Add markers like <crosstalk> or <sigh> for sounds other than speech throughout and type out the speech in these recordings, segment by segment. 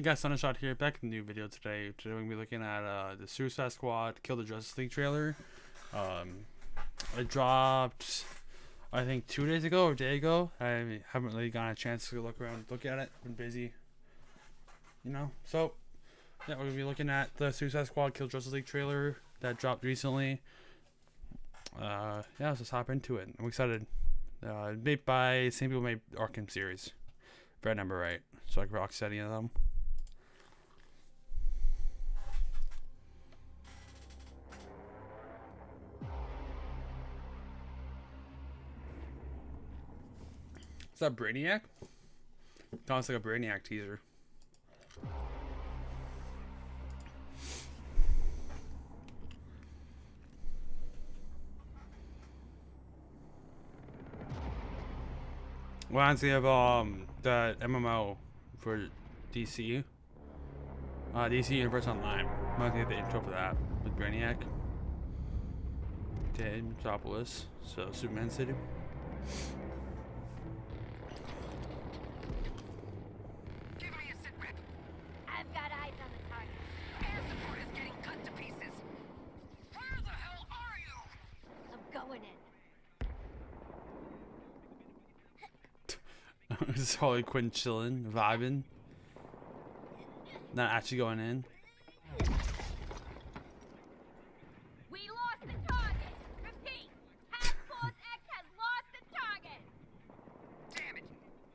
Hey guys, Sunshot here, back in the new video today. Today we're going to be looking at uh, the Suicide Squad Kill the Justice League trailer. Um, it dropped, I think, two days ago or a day ago. I haven't really gotten a chance to look around, look at it. Been busy, you know. So, yeah, we're going to be looking at the Suicide Squad Kill Justice League trailer that dropped recently. Uh, yeah, let's just hop into it. I'm excited. Uh, made by same people made Arkham series. If I remember right. So like Rocksteady and them. Is that Brainiac? Sounds like a Brainiac teaser. Well, they have um the MMO for DC. Uh, DC Universe Online. I'm gonna get the intro for that with Brainiac. Dead Metropolis. So Superman City. Give me a sit rep. I've got eyes on the target. Air support is getting cut to pieces. Where the hell are you? I'm going in. <laughs> This is Harley Quinn chilling, vibing. Not actually going in. We lost the target. Repeat. Task Force <laughs> X has lost the target. Damn it.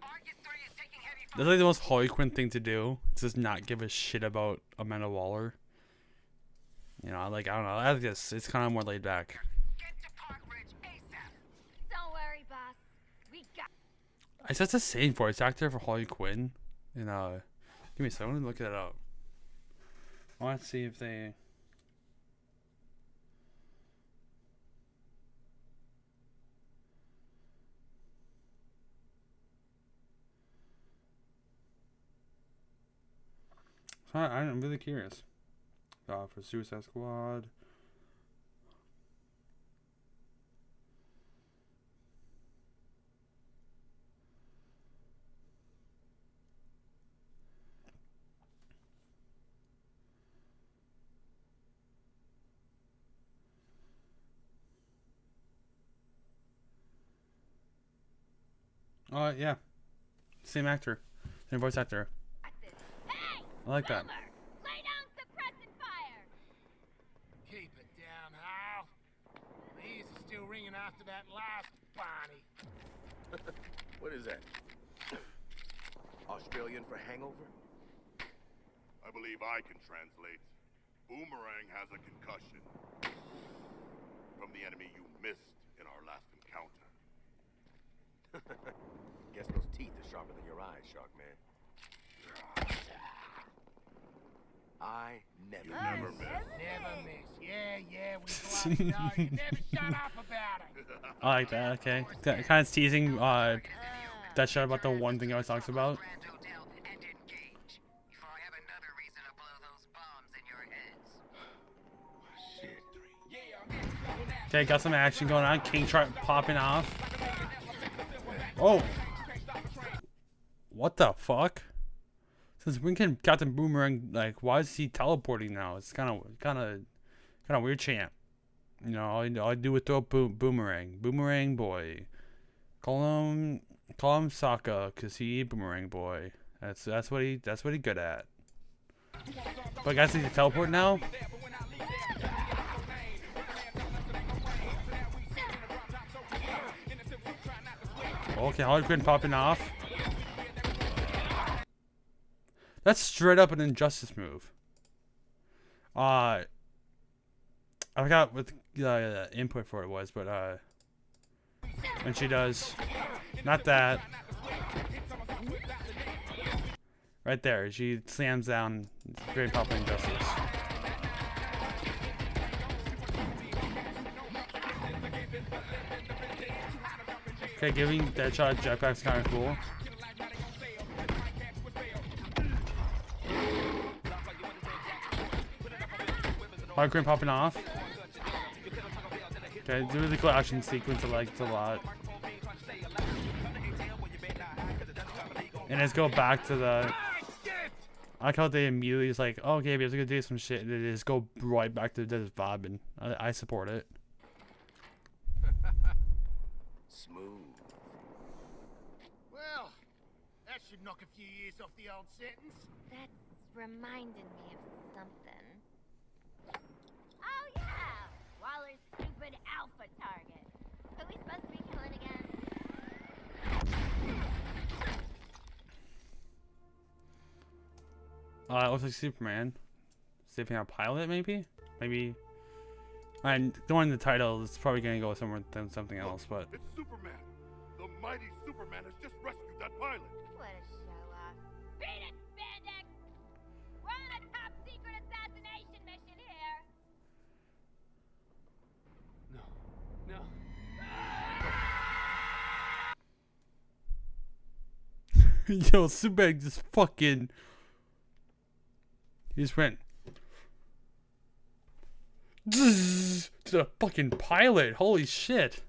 Argus 3 is taking heavy fire. That's like the most Harley Quinn thing to do. Is just not give a shit about Amanda Waller. You know, like I don't know. I like this. It's kind of more laid back. Get to Park Ridge ASAP. Don't worry, boss. We got. I said the same voice actor for Harley Quinn. And uh, give me a second. To look that up. I want to see if they. I, I'm really curious. Uh, for Suicide Squad. Oh yeah, same actor, same voice actor. Hey! I like that. Lay down suppressant fire! Keep it down, Hal. The ears are still ringing after that last Barney. <laughs> What is that? Australian for hangover? I believe I can translate. Boomerang has a concussion. From the enemy you missed in our last encounter. Guess those teeth are sharper than your eyes, Shark Man. I never. You never miss. Never miss. Yeah, yeah, we bloody <laughs> know. You never shut up about it. <laughs> I like that. Okay, kind of teasing uh, that shit about the one thing I was talking about. Grand Hotel and engage. Before I have another reason to blow those bombs in your heads. Shit. Okay, got some action going on. King Shark popping off. Oh. What the fuck? Since when can Captain Boomerang like? Why is he teleporting now? It's kind of, kind of, kind of weird champ. You know, all I, all I do is throw boom, boomerang, boomerang boy. Call him, call him Sokka, cause he boomerang boy. That's that's what he that's what he good at. But guys, he can teleport now. Okay, Harley Quinn popping off. That's straight up an injustice move. Uh, I forgot what the uh, input for it was, but uh, and she does, not that. Right there, she slams down Great Papa Injustice. Okay, giving Deadshot jetpack's kind of cool. Hard cream popping off. Okay, it's a really cool action sequence. I liked a lot. And let's go back to the I like how they immediately is like, oh, okay, we have to do some shit, and they just go right back to the vibe, and I, I support it. Smooth. Well, that should knock a few years off the old sentence. That's reminded me of something. Oh yeah! Waller's stupid alpha target. Who we supposed to be killing again? Uh, it looks like Superman. Saving a pilot, maybe? Maybe. And knowing the title, it's probably gonna go somewhere than something else, but It's Superman. The mighty Superman has just rescued that pilot. What a show off. Beat it, Spandex! We're on a top secret assassination mission here! No. No. <laughs> yo, Superman just fucking. He just went. To the fucking pilot. Holy shit.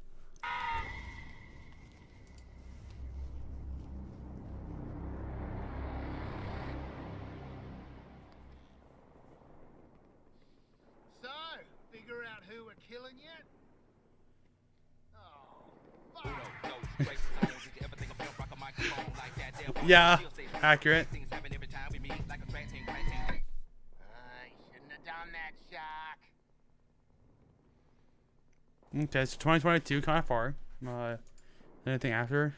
So, figure out who we're killing yet? Oh, fuck. Yeah, accurate. Uh, I shouldn't have done that, Shark. Okay, so 2022, kind of far. Uh, anything after?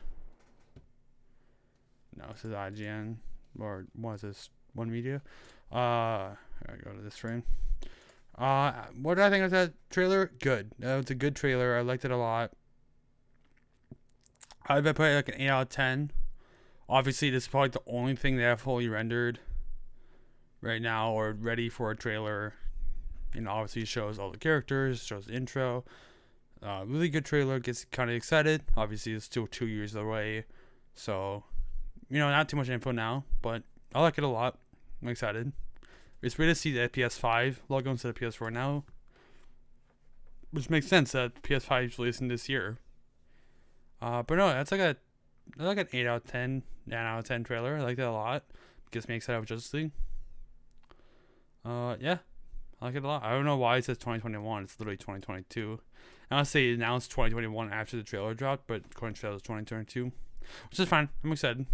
No, this is IGN. Or what is this? One Media? Uh, I go to this frame. Uh, what did I think of that trailer? Good. Uh, it's a good trailer. I liked it a lot. I'd put it like an 8 out of 10. Obviously, this is probably the only thing they have fully rendered right now or ready for a trailer. Know, obviously shows all the characters, shows the intro. Uh, really good trailer. Gets kind of excited. Obviously, it's still two years away, so you know, not too much info now, but I like it a lot. I'm excited. It's weird to see the PS5 logo instead of PS4 now, which makes sense that PS5 is releasing this year. Uh, but no, that's like a that's like an eight out of ten, nine out of ten trailer. I like that a lot. Gets me excited with Justice League. Uh, yeah, I like it a lot. I don't know why it says 2021. It's literally 2022. I want to say announced 2021 after the trailer dropped, but according to trailer, it's 2022, which is fine. I'm excited.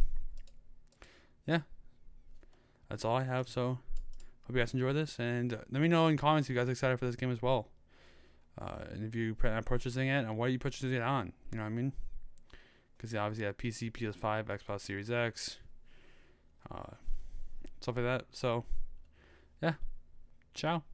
Yeah, that's all I have. So, hope you guys enjoy this, and let me know in comments if you guys are excited for this game as well. Uh, and if you plan on purchasing it, and what are you purchasing it on? You know what I mean? Because you obviously have PC, PS5, Xbox Series X, uh, stuff like that. So, yeah. Ciao.